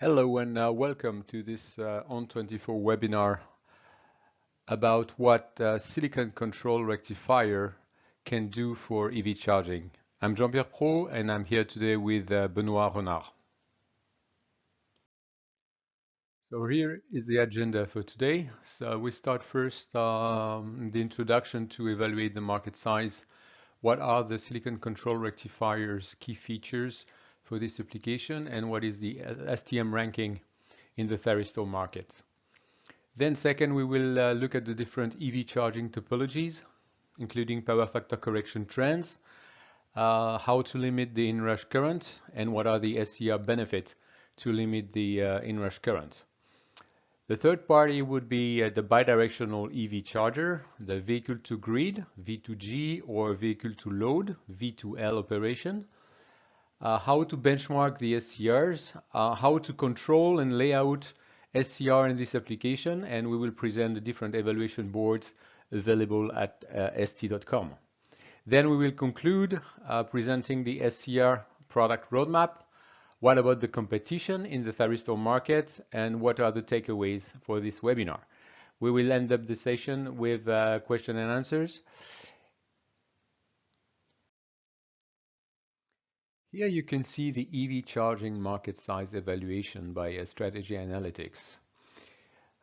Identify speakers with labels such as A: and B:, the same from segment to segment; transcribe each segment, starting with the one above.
A: Hello and uh, welcome to this uh, ON24 webinar about what uh, silicon control rectifier can do for EV charging. I'm Jean-Pierre Pro and I'm here today with uh, Benoit Renard. So here is the agenda for today. So we start first um, the introduction to evaluate the market size. What are the silicon control rectifiers key features? For this application and what is the STM ranking in the thyristor market. Then second, we will uh, look at the different EV charging topologies, including power factor correction trends, uh, how to limit the inrush current, and what are the SCR benefits to limit the uh, inrush current. The third party would be uh, the bidirectional EV charger, the vehicle to grid, V2G, or vehicle to load, V2L operation, uh, how to benchmark the SCRs, uh, how to control and lay out SCR in this application, and we will present the different evaluation boards available at uh, st.com. Then we will conclude uh, presenting the SCR product roadmap. What about the competition in the thyristor market and what are the takeaways for this webinar? We will end up the session with uh, question and answers. Here you can see the EV charging market size evaluation by uh, Strategy Analytics.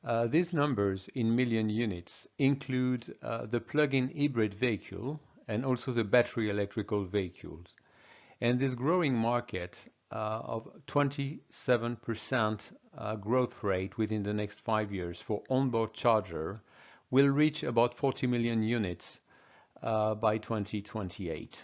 A: Uh, these numbers in million units include uh, the plug-in hybrid vehicle and also the battery electrical vehicles. And this growing market uh, of 27% uh, growth rate within the next five years for onboard charger will reach about 40 million units uh, by 2028.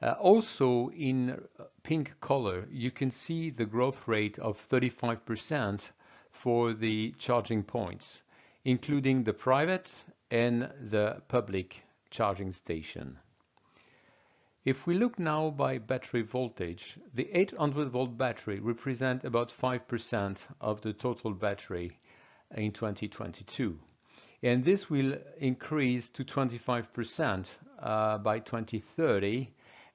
A: Uh, also in uh, pink color, you can see the growth rate of 35% for the charging points, including the private and the public charging station. If we look now by battery voltage, the 800 volt battery represent about 5% of the total battery in 2022. And this will increase to 25% uh, by 2030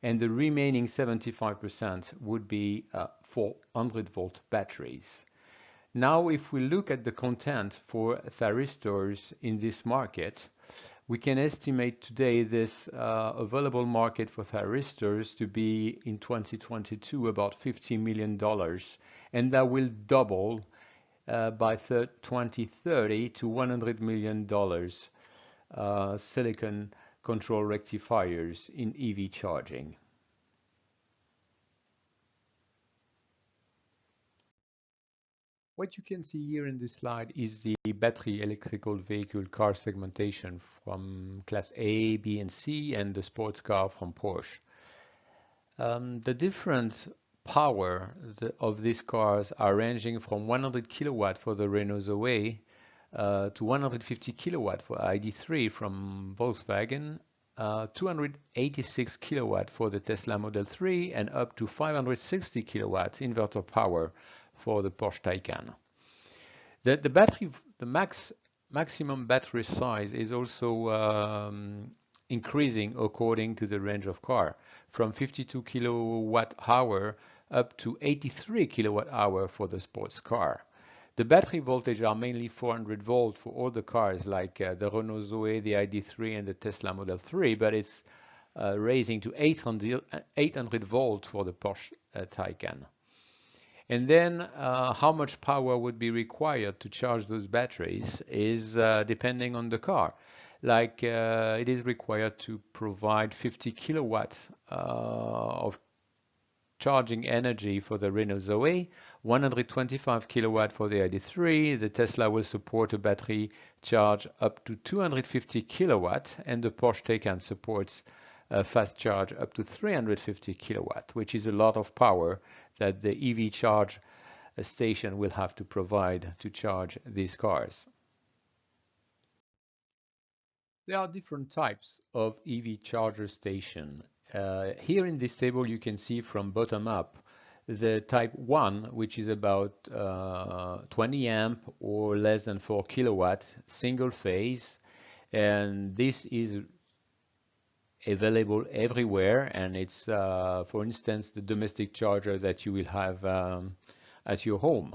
A: and the remaining 75% would be uh, 400 volt batteries. Now, if we look at the content for thyristors in this market, we can estimate today this uh, available market for thyristors to be in 2022 about $50 million, and that will double uh, by 2030 to $100 million uh, silicon control rectifiers in EV charging. What you can see here in this slide is the battery electrical vehicle car segmentation from class A, B, and C, and the sports car from Porsche. Um, the different power of these cars are ranging from 100 kilowatt for the Renault Zoe uh, to 150 kilowatt for ID3 from Volkswagen, uh, 286 kilowatt for the Tesla Model 3, and up to 560 kilowatt inverter power for the Porsche Taycan. The, the battery, the max maximum battery size is also um, increasing according to the range of car, from 52 kilowatt hour up to 83 kilowatt hour for the sports car. The battery voltage are mainly 400 volt for all the cars like uh, the Renault Zoe, the ID3 and the Tesla Model 3, but it's uh, raising to 800, 800 volt for the Porsche uh, Taycan. And then uh, how much power would be required to charge those batteries is uh, depending on the car. Like uh, it is required to provide 50 kilowatts of charging energy for the Renault Zoe, 125 kilowatt for the ID3. The Tesla will support a battery charge up to 250 kilowatt, and the Porsche Taycan supports a fast charge up to 350 kilowatt, which is a lot of power that the EV charge station will have to provide to charge these cars. There are different types of EV charger station uh, here in this table, you can see from bottom up the type 1, which is about uh, 20 amp or less than 4 kilowatt, single phase. And this is available everywhere. And it's, uh, for instance, the domestic charger that you will have um, at your home.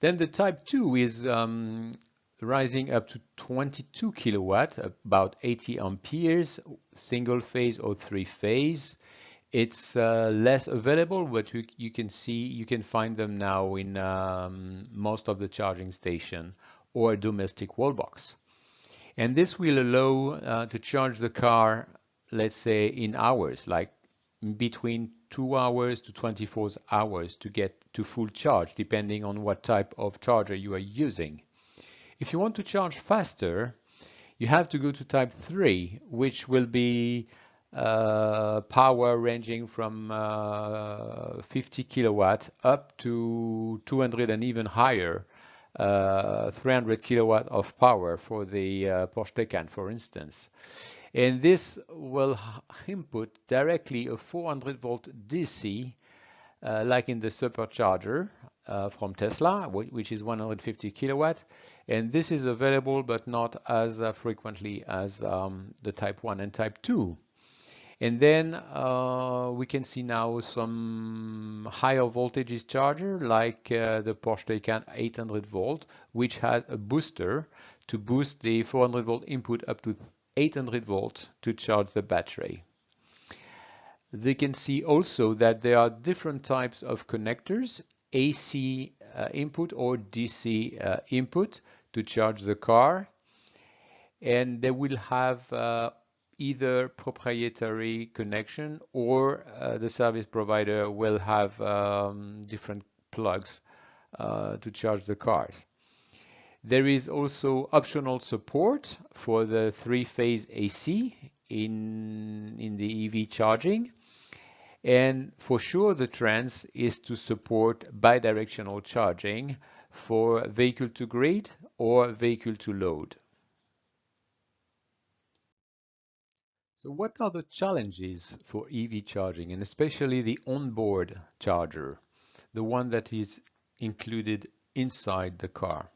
A: Then the type 2 is um, rising up to 22 kilowatt, about 80 amperes, single phase or three phase. It's uh, less available, but you, you, can see you can find them now in um, most of the charging station or domestic wall box. And this will allow uh, to charge the car, let's say in hours, like between two hours to 24 hours to get to full charge, depending on what type of charger you are using. If you want to charge faster, you have to go to type 3, which will be uh, power ranging from uh, 50 kilowatt up to 200 and even higher, uh, 300 kilowatt of power for the uh, Porsche Taycan, for instance. And this will input directly a 400 volt DC, uh, like in the supercharger uh, from Tesla, which is 150 kilowatt. And this is available, but not as uh, frequently as um, the Type 1 and Type 2. And then uh, we can see now some higher voltages charger like uh, the Porsche Taycan 800 volt, which has a booster to boost the 400 volt input up to 800 volt to charge the battery. They can see also that there are different types of connectors, AC uh, input or DC uh, input to charge the car. And they will have uh, either proprietary connection or uh, the service provider will have um, different plugs uh, to charge the cars. There is also optional support for the three-phase AC in, in the EV charging. And for sure, the trend is to support bidirectional charging for vehicle to grid or vehicle to load. So what are the challenges for EV charging and especially the onboard charger, the one that is included inside the car?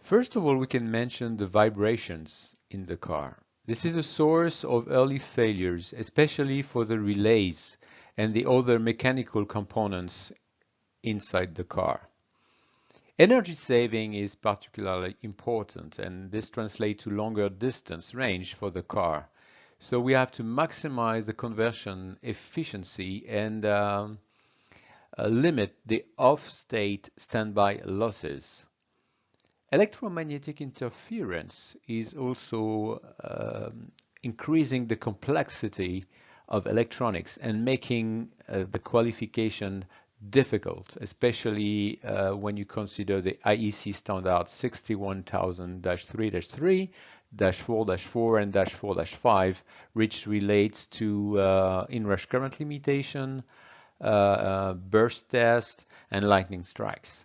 A: First of all, we can mention the vibrations in the car. This is a source of early failures, especially for the relays and the other mechanical components inside the car. Energy saving is particularly important and this translates to longer distance range for the car. So we have to maximize the conversion efficiency and um, uh, limit the off-state standby losses. Electromagnetic interference is also um, increasing the complexity of electronics and making uh, the qualification difficult, especially uh, when you consider the IEC standard 61000-3-3, 4-4 and 4-5, which relates to uh, inrush current limitation, uh, uh, burst test, and lightning strikes.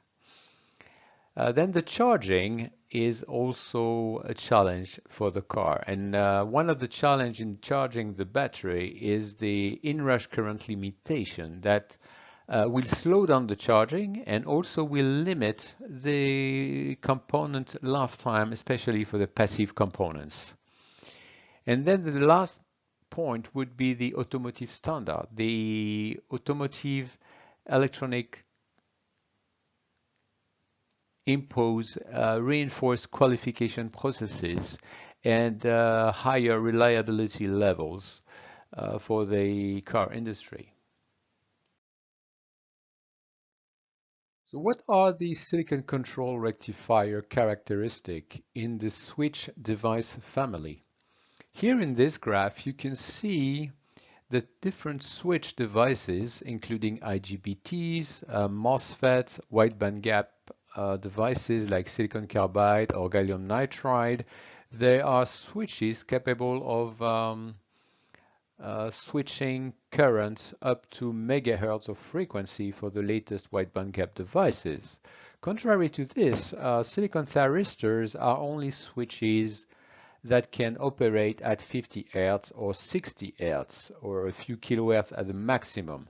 A: Uh, then the charging is also a challenge for the car. And uh, one of the challenge in charging the battery is the inrush current limitation that uh, will slow down the charging and also will limit the component lifetime, especially for the passive components. And then the last point would be the automotive standard. The automotive electronic impose uh, reinforced qualification processes and uh, higher reliability levels uh, for the car industry. So what are the silicon control rectifier characteristic in the switch device family? Here in this graph, you can see the different switch devices, including IGBTs, uh, MOSFETs, wideband gap uh, devices like silicon carbide or gallium nitride, there are switches capable of um, uh, switching currents up to megahertz of frequency for the latest wideband gap devices. Contrary to this, uh, silicon thyristors are only switches that can operate at 50 Hz or 60 Hz or a few kilohertz at the maximum.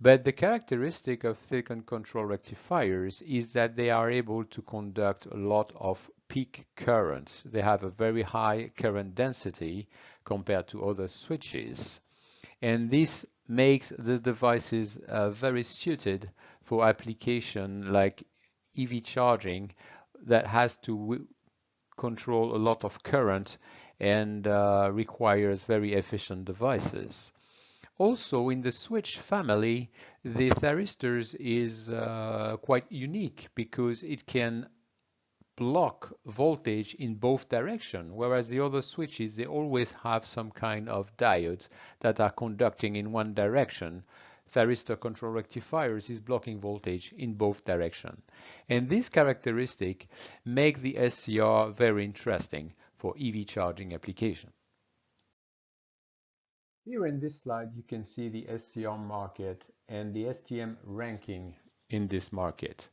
A: But the characteristic of silicon control rectifiers is that they are able to conduct a lot of peak current. They have a very high current density compared to other switches. And this makes the devices uh, very suited for application like EV charging that has to control a lot of current and uh, requires very efficient devices. Also in the switch family, the thyristors is uh, quite unique because it can block voltage in both directions, whereas the other switches, they always have some kind of diodes that are conducting in one direction. Thyristor control rectifiers is blocking voltage in both directions. And this characteristic make the SCR very interesting for EV charging application. Here in this slide, you can see the SCR market and the STM ranking in this market.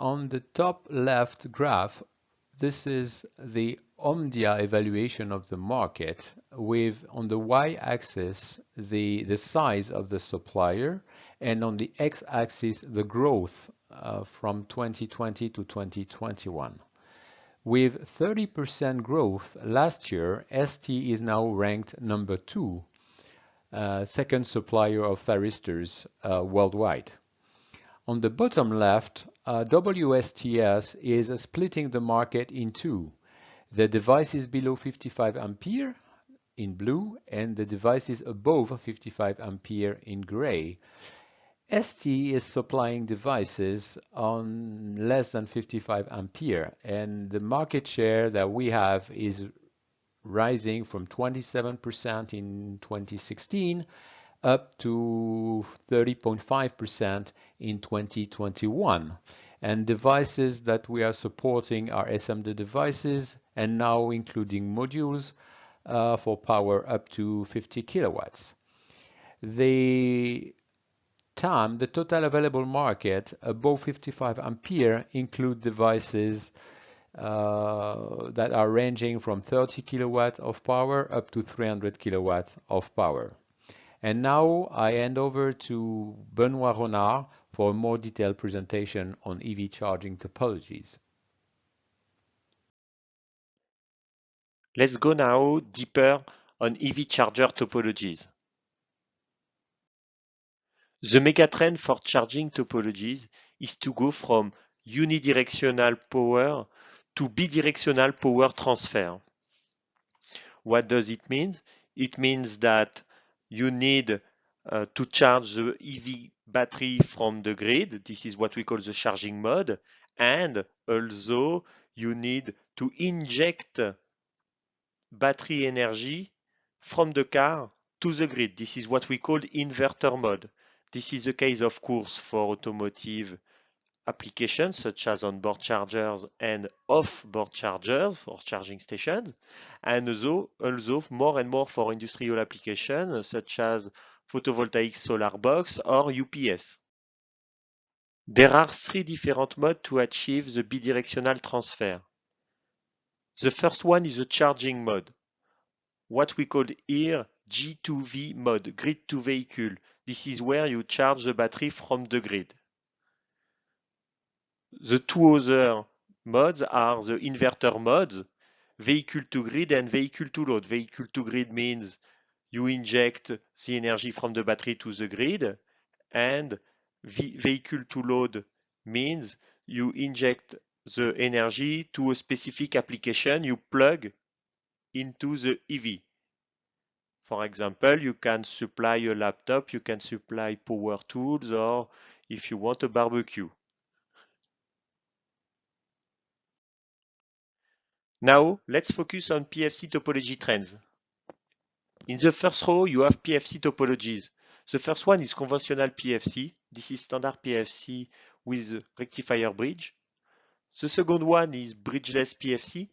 A: On the top left graph, this is the Omdia evaluation of the market with on the y-axis the, the size of the supplier and on the x-axis the growth uh, from 2020 to 2021. With 30% growth last year, ST is now ranked number two uh, second supplier of thyristors uh, worldwide. On the bottom left, uh, WSTS is splitting the market in two. The devices below 55 ampere in blue and the devices above 55 ampere in gray. ST is supplying devices on less than 55 ampere and the market share that we have is rising from 27% in 2016 up to 30.5% in 2021. And devices that we are supporting are SMD devices and now including modules uh, for power up to 50 kilowatts. The TAM, the total available market above 55 ampere include devices uh, that are ranging from 30 kilowatt of power up to 300 kilowatt of power. And now I hand over to Benoit Renard for a more detailed presentation on EV charging topologies.
B: Let's go now deeper on EV charger topologies. The megatrend for charging topologies is to go from unidirectional power to bidirectional power transfer. What does it mean? It means that you need uh, to charge the EV battery from the grid. This is what we call the charging mode. And also you need to inject battery energy from the car to the grid. This is what we call inverter mode. This is the case, of course, for automotive applications such as on-board chargers and off-board chargers for charging stations, and also, also more and more for industrial applications such as photovoltaic solar box or UPS. There are three different modes to achieve the bidirectional transfer. The first one is the charging mode, what we call here G2V mode, grid to vehicle. This is where you charge the battery from the grid. The two other modes are the inverter modes, vehicle to grid and vehicle to load. Vehicle to grid means you inject the energy from the battery to the grid and vehicle to load means you inject the energy to a specific application you plug into the EV. For example, you can supply a laptop, you can supply power tools, or if you want a barbecue. Now, let's focus on PFC topology trends. In the first row, you have PFC topologies. The first one is conventional PFC. This is standard PFC with rectifier bridge. The second one is bridgeless PFC.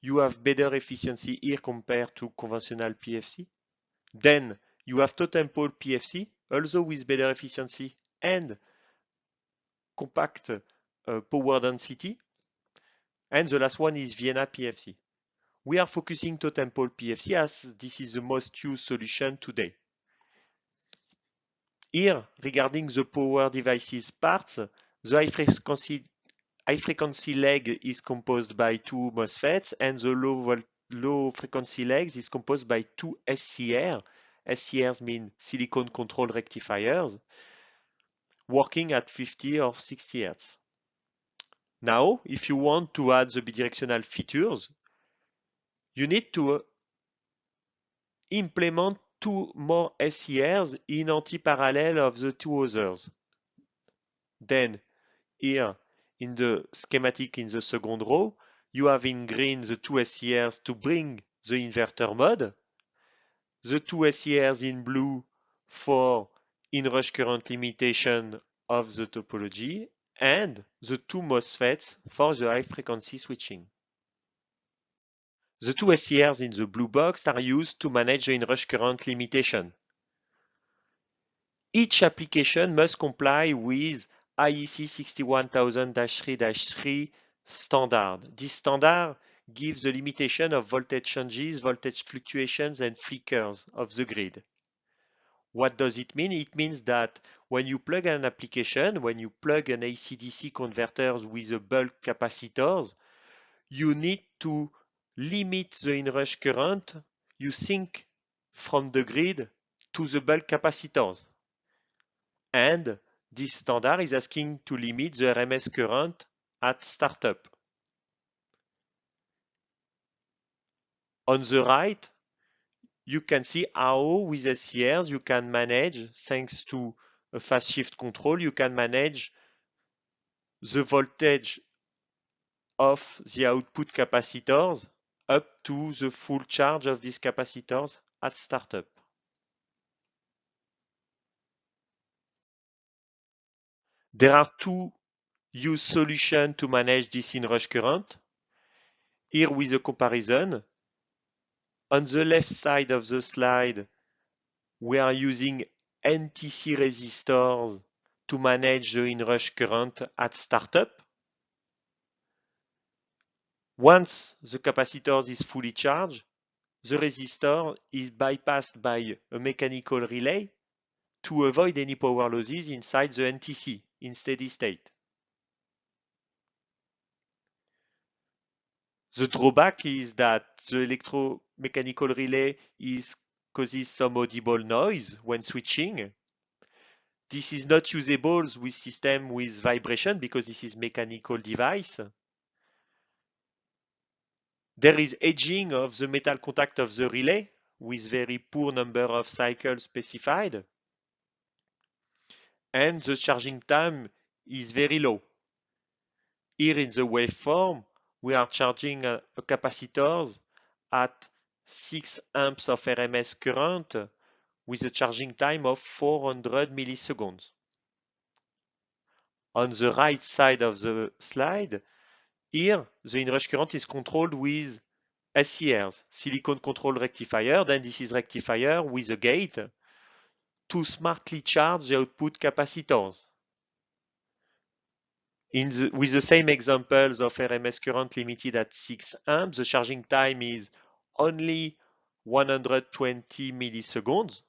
B: You have better efficiency here compared to conventional PFC. Then you have totem pole PFC, also with better efficiency and compact uh, power density. And the last one is Vienna PFC. We are focusing totem pole PFC as this is the most used solution today. Here, regarding the power devices parts, the high frequency, high frequency leg is composed by two MOSFETs and the low, low frequency legs is composed by two SCR. SCRs mean silicon control rectifiers working at 50 or 60 Hz. Now, if you want to add the bidirectional features, you need to uh, implement two more SCRs in anti-parallel of the two others. Then, here in the schematic in the second row, you have in green the two SCRs to bring the inverter mode, the two SCRs in blue for inrush current limitation of the topology, and the two MOSFETs for the high frequency switching. The two SCRs in the blue box are used to manage the inrush current limitation. Each application must comply with IEC 61000-3-3 standard. This standard gives the limitation of voltage changes, voltage fluctuations, and flickers of the grid. What does it mean? It means that when you plug an application, when you plug an AC-DC converter with a bulk capacitors, you need to limit the inrush current you sink from the grid to the bulk capacitors. And this standard is asking to limit the RMS current at startup. On the right, you can see how with SCRs you can manage, thanks to a fast shift control, you can manage the voltage of the output capacitors up to the full charge of these capacitors at startup. There are two use solutions to manage this inrush current. Here with a comparison, on the left side of the slide, we are using NTC resistors to manage the inrush current at startup. Once the capacitor is fully charged, the resistor is bypassed by a mechanical relay to avoid any power losses inside the NTC in steady state. The drawback is that the electromechanical relay is causes some audible noise when switching. This is not usable with system with vibration because this is mechanical device. There is edging of the metal contact of the relay with very poor number of cycles specified. And the charging time is very low. Here in the waveform, we are charging a, a capacitors at 6 amps of RMS current with a charging time of 400 milliseconds. On the right side of the slide, here the inrush current is controlled with SCRs, silicon control rectifier, then this is rectifier with a gate to smartly charge the output capacitors. The, with the same examples of RMS current limited at 6 amps, the charging time is only 120 milliseconds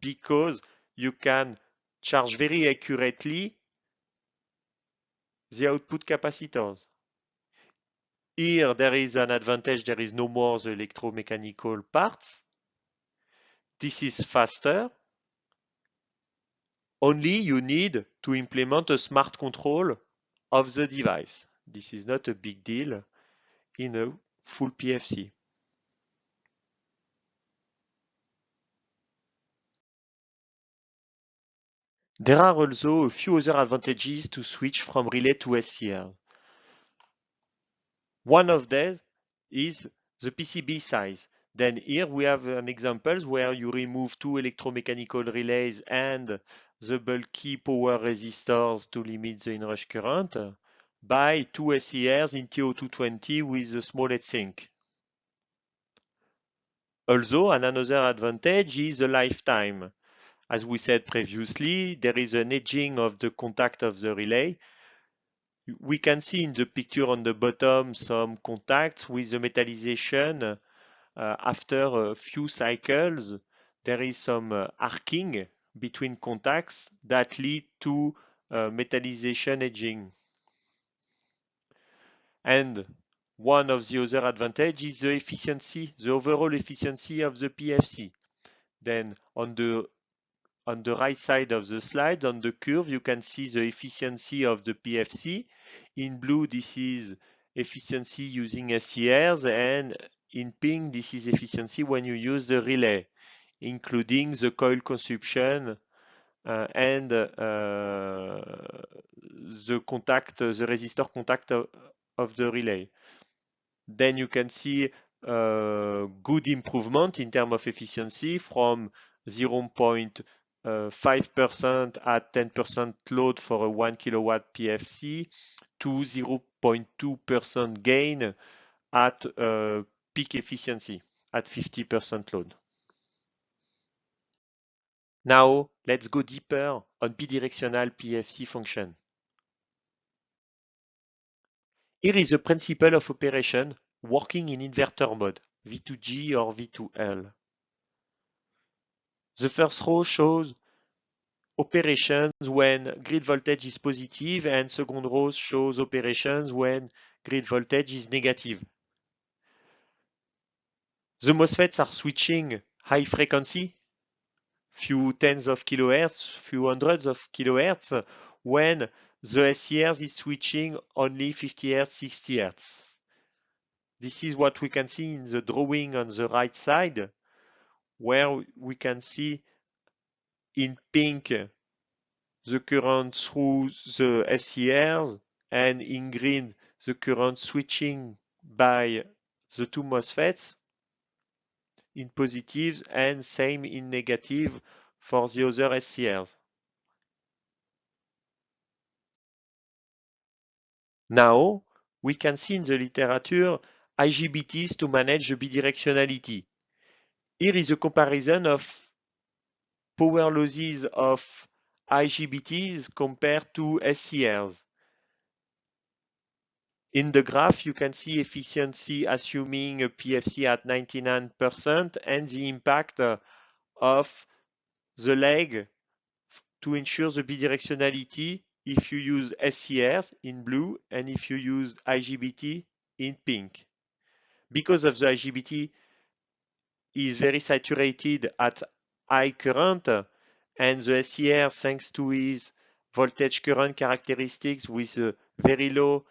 B: because you can charge very accurately the output capacitors. Here there is an advantage, there is no more the electromechanical parts. This is faster only you need to implement a smart control of the device. This is not a big deal in a full PFC. There are also a few other advantages to switch from relay to SCR. One of these is the PCB size. Then here we have an example where you remove two electromechanical relays and the bulky power resistors to limit the inrush current by two SCRs in TO220 with a small heatsink. Also, another advantage is the lifetime. As we said previously, there is an edging of the contact of the relay. We can see in the picture on the bottom some contacts with the metallization. Uh, after a few cycles, there is some uh, arcing between contacts that lead to uh, metallization edging. And one of the other advantage is the efficiency, the overall efficiency of the PFC. Then on the on the right side of the slide, on the curve, you can see the efficiency of the PFC. In blue, this is efficiency using SCRs, and in pink, this is efficiency when you use the relay, including the coil consumption uh, and uh, the contact, the resistor contact of, the relay. Then you can see uh, good improvement in terms of efficiency from 0.5% at 10% load for a 1 kilowatt PFC to 0.2% gain at uh, peak efficiency at 50% load. Now, let's go deeper on bidirectional PFC function. Here is the principle of operation working in inverter mode, V2G or V2L. The first row shows operations when grid voltage is positive and second row shows operations when grid voltage is negative. The MOSFETs are switching high frequency few tens of kilohertz, few hundreds of kilohertz, when the SCRs is switching only 50 hertz, 60 hertz. This is what we can see in the drawing on the right side, where we can see in pink the current through the SCRs and in green the current switching by the two MOSFETs in positives and same in negative for the other SCRs. Now, we can see in the literature IGBTs to manage the bidirectionality. Here is a comparison of power losses of IGBTs compared to SCRs. In the graph, you can see efficiency assuming a PFC at 99% and the impact of the leg to ensure the bidirectionality if you use SCRs in blue and if you use IGBT in pink. Because of the IGBT is very saturated at high current and the SCR thanks to its voltage current characteristics with very low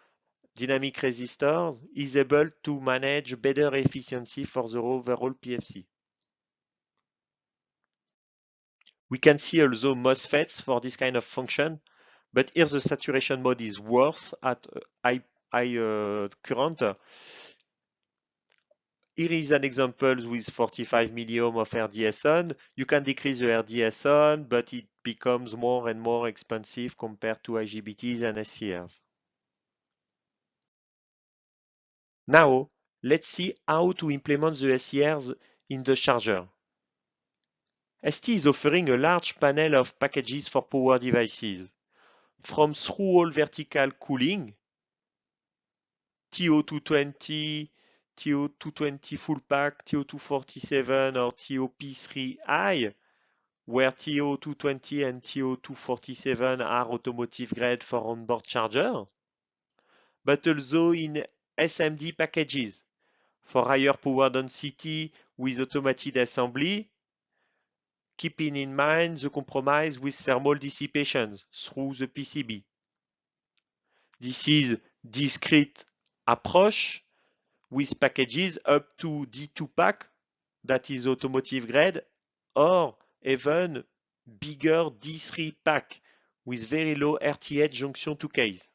B: dynamic resistors is able to manage better efficiency for the overall PFC. We can see also MOSFETs for this kind of function, but here the saturation mode is worse at high, high uh, current. Here is an example with 45 milliohm of RDS on. You can decrease the RDS on, but it becomes more and more expensive compared to IGBTs and SCRs. Now, let's see how to implement the SCRs in the charger. ST is offering a large panel of packages for power devices, from through-hole vertical cooling, TO220, TO220 full pack, TO247 or TOP3i, where TO220 and TO247 are automotive grade for onboard charger, but also in SMD packages for higher power density with automated assembly, keeping in mind the compromise with thermal dissipation through the PCB. This is discrete approach with packages up to D2PAK that is automotive grade or even bigger D3PAK with very low RTH junction to case.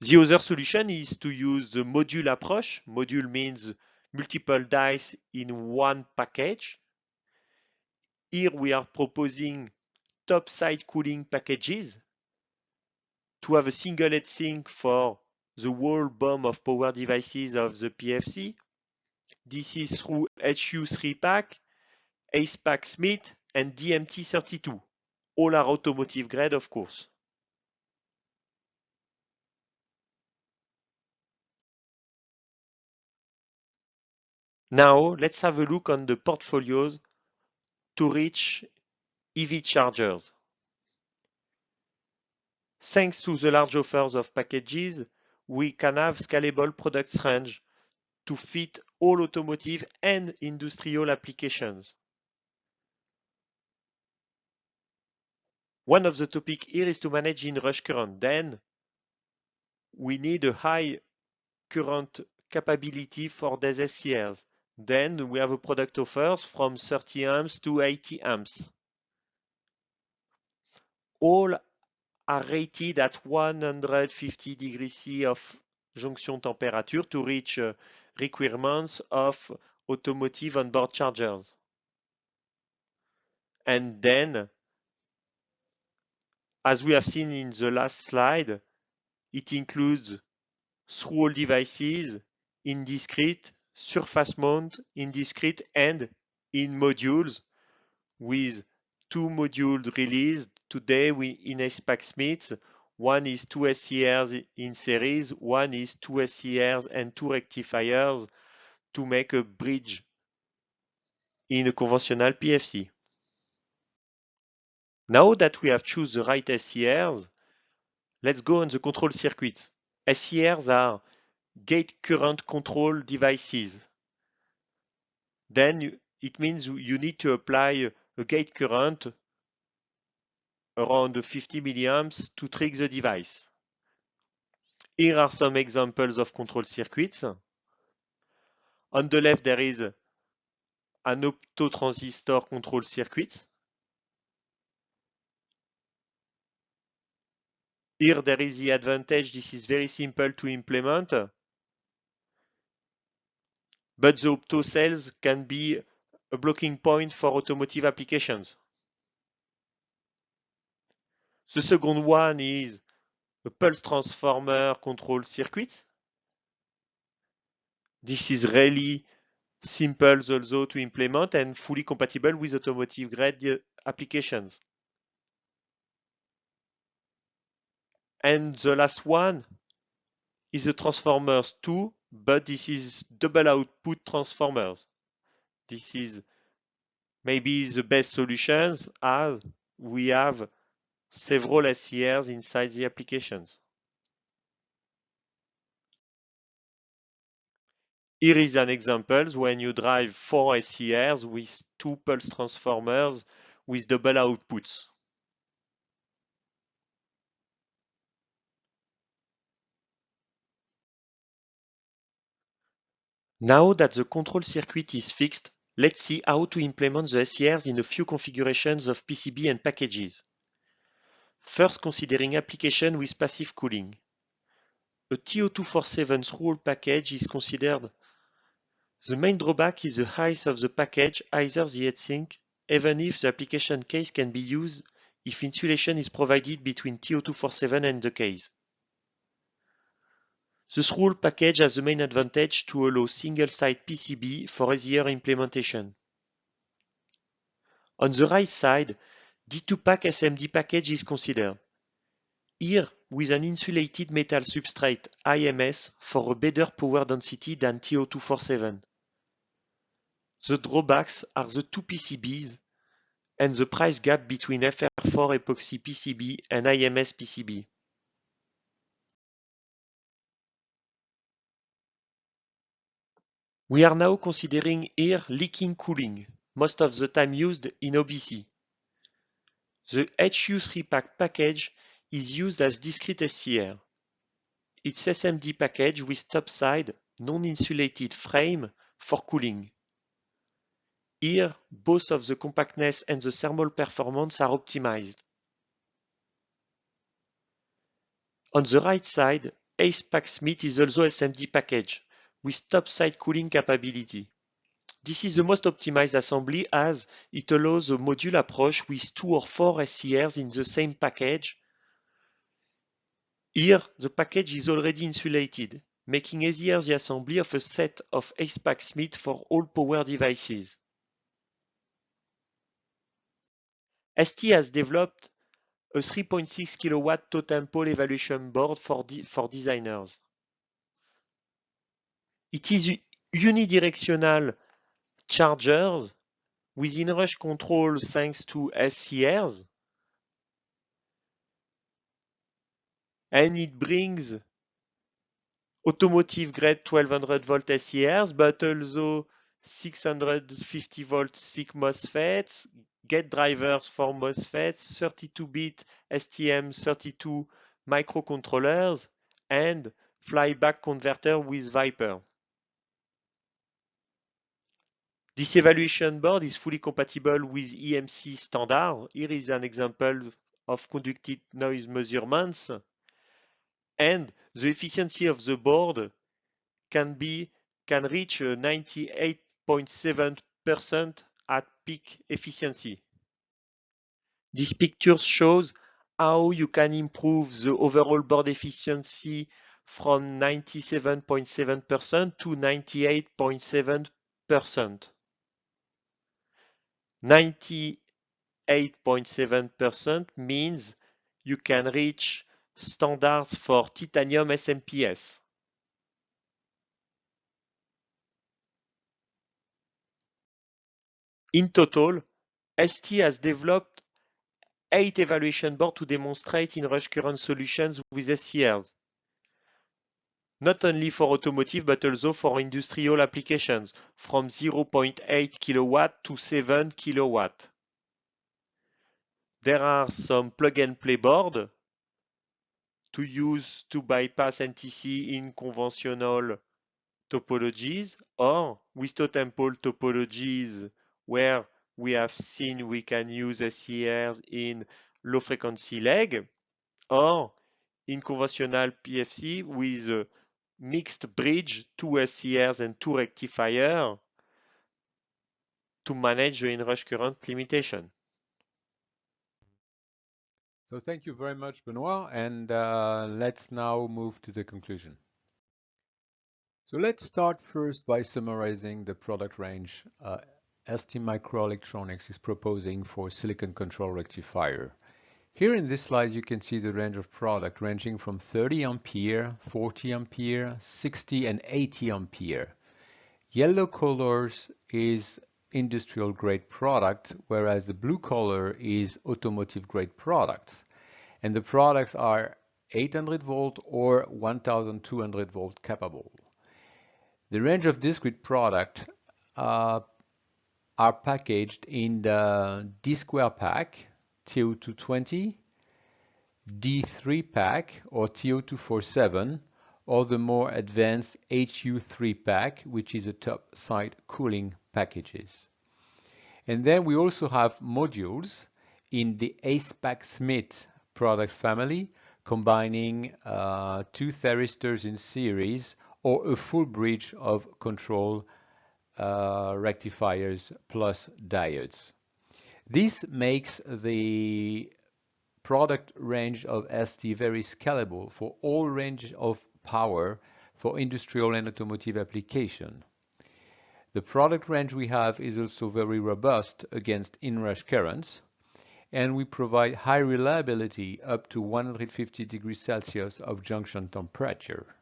B: The other solution is to use the module approach. Module means multiple dice in one package. Here we are proposing top side cooling packages to have a single heatsink for the whole BOM of power devices of the PFC. This is through HU3 pack, ACEPACK SMIT, and DMT32. All are automotive grade, of course. Now let's have a look on the portfolios to reach EV chargers. Thanks to the large offers of packages, we can have scalable product range to fit all automotive and industrial applications. One of the topic here is to manage inrush current. Then we need a high current capability for these SCRs. Then we have a product offers from 30 amps to 80 amps. All are rated at 150 degrees C of junction temperature to reach uh, requirements of automotive onboard chargers. And then, as we have seen in the last slide, it includes through-hole devices in discrete, surface mount in discrete, and in modules with two modules released today we, in ACEPACK SMITs. One is two SCRs in series, one is two SCRs and two rectifiers to make a bridge in a conventional PFC. Now that we have choose the right SCRs, let's go on the control circuits. SCRs are gate current control devices. Then it means you need to apply a gate current around 50 milliamps to trick the device. Here are some examples of control circuits. On the left, there is an optotransistor control circuit. Here there is the advantage, this is very simple to implement, but the opto cells can be a blocking point for automotive applications. The second one is a pulse transformer control circuit. This is really simple also to implement and fully compatible with automotive grade applications. And the last one is the transformers 2, but this is double output transformers. This is maybe the best solutions as we have several SCRs inside the applications. Here is an example when you drive four SCRs with two pulse transformers with double outputs. Now that the control circuit is fixed, let's see how to implement the SCRs in a few configurations of PCB and packages. First considering application with passive cooling. A TO247 through-hole package is considered. The main drawback is the height of the package, either the heatsink, even if the application case can be used if insulation is provided between TO247 and the case. The through-hole package has the main advantage to allow single-side PCB for easier implementation. On the right side, D2PAK SMD package is considered. Here, with an insulated metal substrate IMS for a better power density than TO247. The drawbacks are the two PCBs and the price gap between FR4 epoxy PCB and IMS PCB. We are now considering here liquid cooling, most of the time used in OBC. The HU3PAK package is used as discrete SCR. It's SMD package with topside non-insulated frame for cooling. Here, both of the compactness and the thermal performance are optimized. On the right side, ACEPACK SMIT is also SMD package with topside cooling capability. This is the most optimized assembly as it allows a module approach with two or four SCRs in the same package. Here, the package is already insulated, making easier the assembly of a set of ACEPACK SMIT for all power devices. ST has developed a 3.6 kW totem pole evaluation board for, for designers. It is unidirectional chargers with inrush control thanks to SCRs. and it brings automotive grade 1200 volt SCRs, but also 650 volt SiC MOSFETs, gate drivers for MOSFETs, 32-bit STM32 microcontrollers, and flyback converter with Viper. This evaluation board is fully compatible with EMC standard. Here is an example of conducted noise measurements. And the efficiency of the board can be can reach uh, 98.7% at peak efficiency. This picture shows how you can improve the overall board efficiency from 97.7% to 98.7%. 98.7% means you can reach standards for titanium SMPS. In total, ST has developed eight evaluation boards to demonstrate in-rush current solutions with SCRs, not only for automotive but also for industrial applications, from 0.8 kilowatt to 7 kilowatt. There are some plug-and-play boards to use to bypass NTC in conventional topologies or with totem pole topologies where we have seen we can use SCRs in low frequency leg or in conventional PFC with mixed bridge, two SCRs and two rectifier to manage the inrush current limitation.
A: So thank you very much, Benoit, and uh, let's now move to the conclusion. So let's start first by summarizing the product range uh, STMicroelectronics is proposing for silicon control rectifier. Here in this slide, you can see the range of product ranging from 30 ampere, 40 ampere, 60 and 80 ampere. Yellow colors is industrial grade product, whereas the blue color is automotive grade products. And the products are 800 volt or 1200 volt capable. The range of discrete product uh, are packaged in the D square pack, TO220, D3PAK or TO247, or the more advanced HU3PAK, which is a top side cooling packages. And then we also have modules in the ACEPACK SMIT product family, combining uh, two thyristors in series or a full bridge of control uh, rectifiers plus diodes. This makes the product range of ST very scalable for all range of power for industrial and automotive application. The product range we have is also very robust against inrush currents, and we provide high reliability up to 150 degrees Celsius of junction temperature.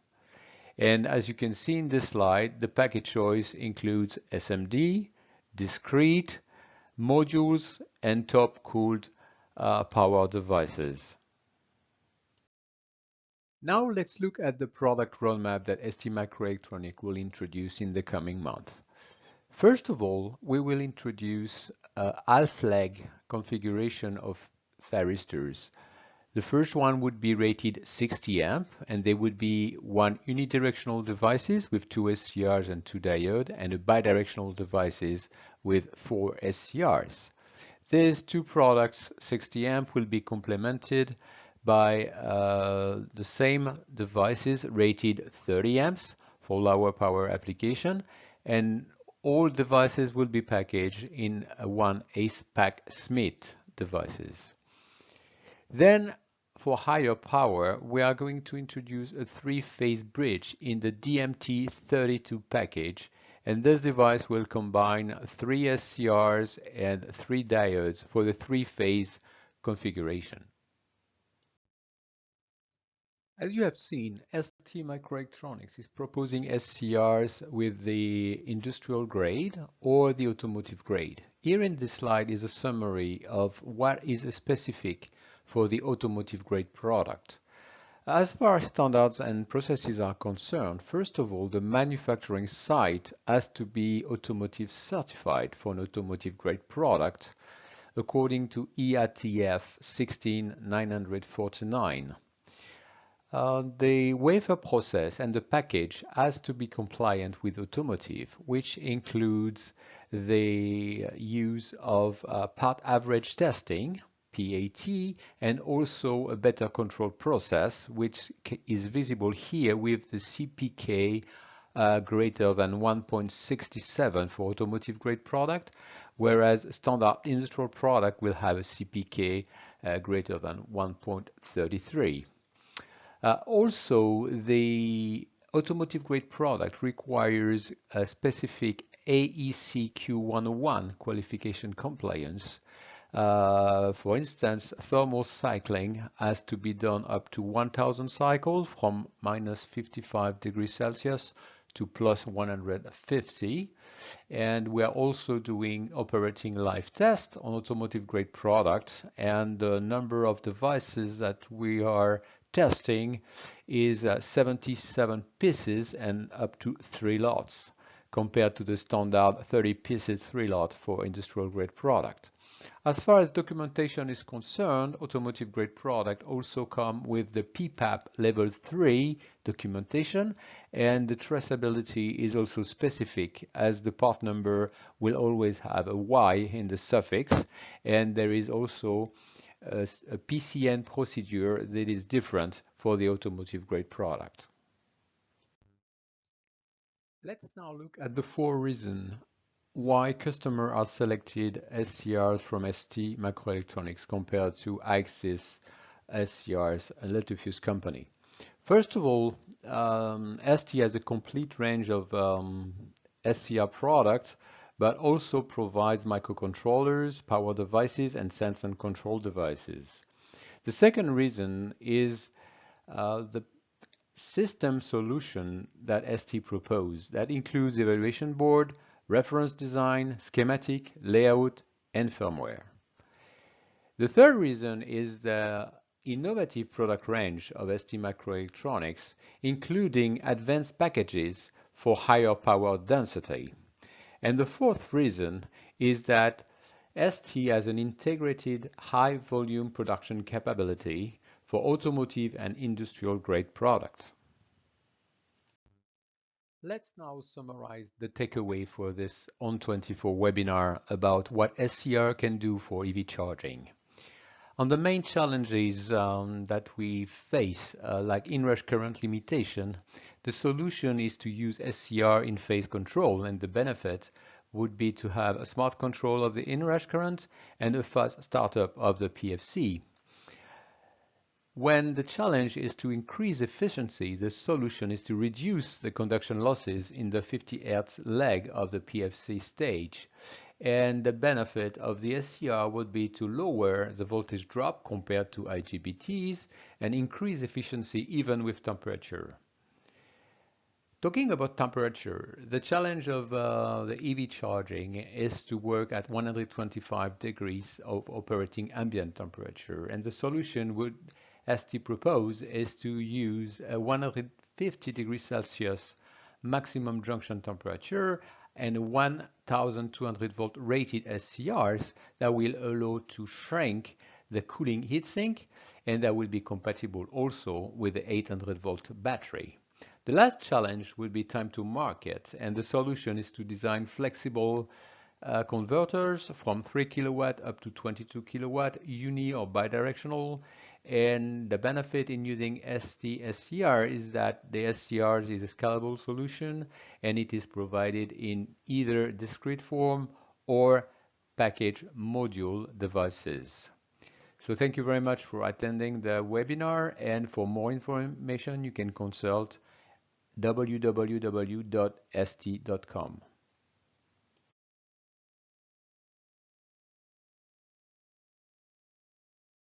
A: And as you can see in this slide, the package choice includes SMD, discrete, modules, and top-cooled uh, power devices. Now let's look at the product roadmap that STMicroelectronics will introduce in the coming month. First of all, we will introduce a half-leg configuration of thyristors. The first one would be rated 60 amp and they would be one unidirectional devices with two SCRs and two diodes and a bidirectional devices with four SCRs. These two products, 60 amp, will be complemented by uh, the same devices rated 30 amps for lower power application and all devices will be packaged in one ACEPACK SMIT devices. Then for higher power, we are going to introduce a three-phase bridge in the DMT32 package, and this device will combine three SCRs and three diodes for the three-phase configuration. As you have seen, ST Microelectronics is proposing SCRs with the industrial grade or the automotive grade. Here in this slide is a summary of what is a specific for the automotive grade product. As far as standards and processes are concerned, first of all, the manufacturing site has to be automotive certified for an automotive grade product according to IATF 16949. Uh, the wafer process and the package has to be compliant with automotive, which includes the use of uh, part average testing, PAT, and also a better control process, which is visible here with the CPK uh, greater than 1.67 for automotive grade product, whereas standard industrial product will have a CPK uh, greater than 1.33. Uh, also, the automotive grade product requires a specific AEC Q101 qualification compliance uh, for instance, thermal cycling has to be done up to 1000 cycles from minus 55 degrees Celsius to plus 150. And we are also doing operating life test on automotive grade products and the number of devices that we are testing is uh, 77 pieces and up to three lots compared to the standard 30 pieces three lot for industrial grade product. As far as documentation is concerned, automotive grade product also come with the PPAP level 3 documentation and the traceability is also specific as the part number will always have a Y in the suffix and there is also a, a PCN procedure that is different for the automotive grade product. Let's now look at the four reasons why customers are selected SCRs from ST Microelectronics compared to IXYS SCRs, a Littelfuse company. First of all, um, ST has a complete range of um, SCR products, but also provides microcontrollers, power devices, and sense and control devices. The second reason is uh, the system solution that ST proposed. That includes evaluation board, reference design, schematic, layout, and firmware. The third reason is the innovative product range of ST Microelectronics, including advanced packages for higher power density. And the fourth reason is that ST has an integrated high volume production capability for automotive and industrial grade products. Let's now summarize the takeaway for this ON24 webinar about what SCR can do for EV charging. On the main challenges um, that we face, uh, like inrush current limitation, the solution is to use SCR in phase control and the benefit would be to have a smart control of the inrush current and a fast startup of the PFC. When the challenge is to increase efficiency, the solution is to reduce the conduction losses in the 50 Hz leg of the PFC stage. And the benefit of the SCR would be to lower the voltage drop compared to IGBTs and increase efficiency even with temperature. Talking about temperature, the challenge of uh, the EV charging is to work at 125 degrees of operating ambient temperature, and the solution would ST propose is to use a 150 degrees Celsius maximum junction temperature and 1200 volt rated SCRs that will allow to shrink the cooling heatsink and that will be compatible also with the 800 volt battery. The last challenge will be time to market and the solution is to design flexible uh, converters from 3 kilowatt up to 22 kilowatt uni or bidirectional and the benefit in using ST-SCR is that the SCR is a scalable solution and it is provided in either discrete form or package module devices. So thank you very much for attending the webinar and for more information you can consult www.st.com.